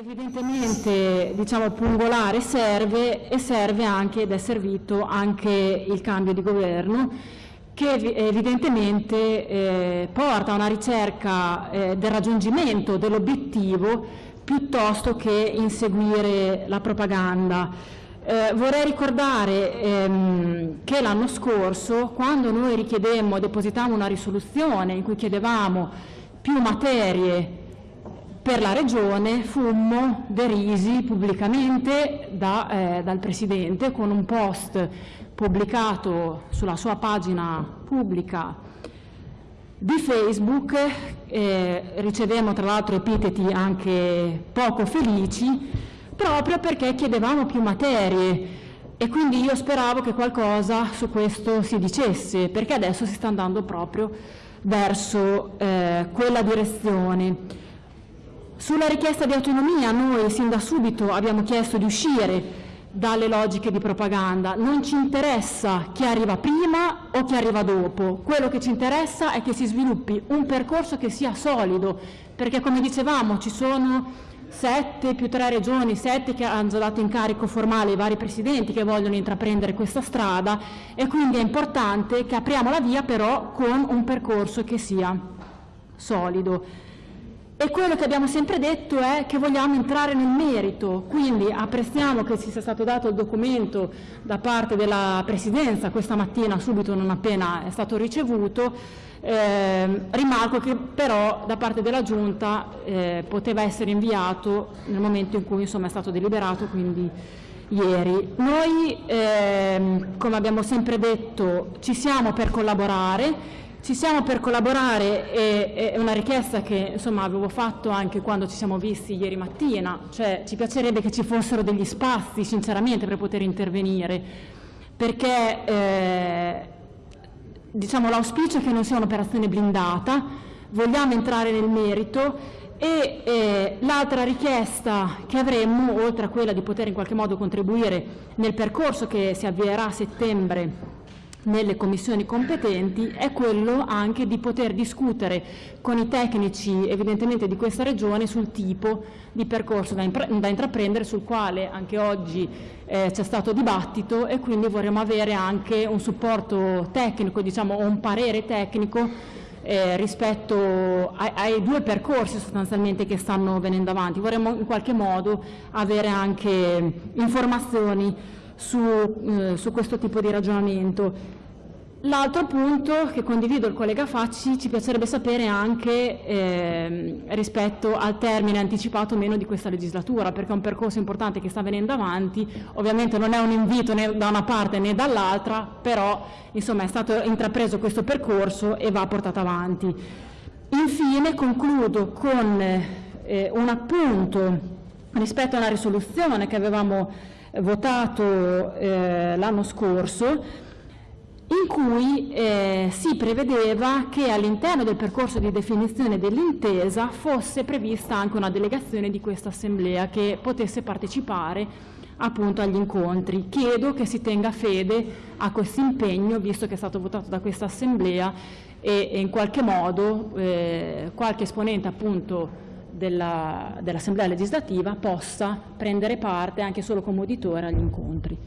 Evidentemente diciamo, pungolare serve e serve anche ed è servito anche il cambio di governo che evidentemente eh, porta a una ricerca eh, del raggiungimento dell'obiettivo piuttosto che inseguire la propaganda. Eh, vorrei ricordare ehm, che l'anno scorso, quando noi richiedemmo, depositammo una risoluzione in cui chiedevamo più materie per la Regione, fummo derisi pubblicamente da, eh, dal Presidente con un post pubblicato sulla sua pagina pubblica di Facebook, eh, ricevemmo tra l'altro epiteti anche poco felici, proprio perché chiedevamo più materie e quindi io speravo che qualcosa su questo si dicesse, perché adesso si sta andando proprio verso eh, quella direzione. Sulla richiesta di autonomia noi sin da subito abbiamo chiesto di uscire dalle logiche di propaganda. Non ci interessa chi arriva prima o chi arriva dopo, quello che ci interessa è che si sviluppi un percorso che sia solido, perché come dicevamo ci sono sette più tre regioni, sette che hanno già dato incarico formale ai vari presidenti che vogliono intraprendere questa strada e quindi è importante che apriamo la via però con un percorso che sia solido. E quello che abbiamo sempre detto è che vogliamo entrare nel merito, quindi apprezziamo che ci sia stato dato il documento da parte della Presidenza questa mattina, subito non appena è stato ricevuto, eh, rimarco che però da parte della Giunta eh, poteva essere inviato nel momento in cui insomma, è stato deliberato, quindi ieri. Noi, eh, come abbiamo sempre detto, ci siamo per collaborare, ci siamo per collaborare e è una richiesta che insomma, avevo fatto anche quando ci siamo visti ieri mattina, cioè ci piacerebbe che ci fossero degli spazi sinceramente per poter intervenire, perché eh, diciamo, l'auspicio è che non sia un'operazione blindata, vogliamo entrare nel merito e eh, l'altra richiesta che avremmo, oltre a quella di poter in qualche modo contribuire nel percorso che si avvierà a settembre nelle commissioni competenti è quello anche di poter discutere con i tecnici evidentemente di questa regione sul tipo di percorso da, da intraprendere sul quale anche oggi eh, c'è stato dibattito e quindi vorremmo avere anche un supporto tecnico diciamo un parere tecnico eh, rispetto ai, ai, due percorsi sostanzialmente che stanno venendo avanti vorremmo in qualche modo avere anche informazioni su, eh, su questo tipo di ragionamento. L'altro punto che condivido il collega Facci, ci piacerebbe sapere anche eh, rispetto al termine anticipato o meno di questa legislatura, perché è un percorso importante che sta venendo avanti, ovviamente non è un invito né da una parte né dall'altra, però insomma, è stato intrapreso questo percorso e va portato avanti. Infine concludo con eh, un appunto rispetto a una risoluzione che avevamo votato eh, l'anno scorso, in cui eh, si prevedeva che all'interno del percorso di definizione dell'intesa fosse prevista anche una delegazione di questa assemblea che potesse partecipare appunto agli incontri. Chiedo che si tenga fede a questo impegno, visto che è stato votato da questa assemblea e, e in qualche modo eh, qualche esponente appunto dell'Assemblea dell legislativa possa prendere parte anche solo come uditore agli incontri.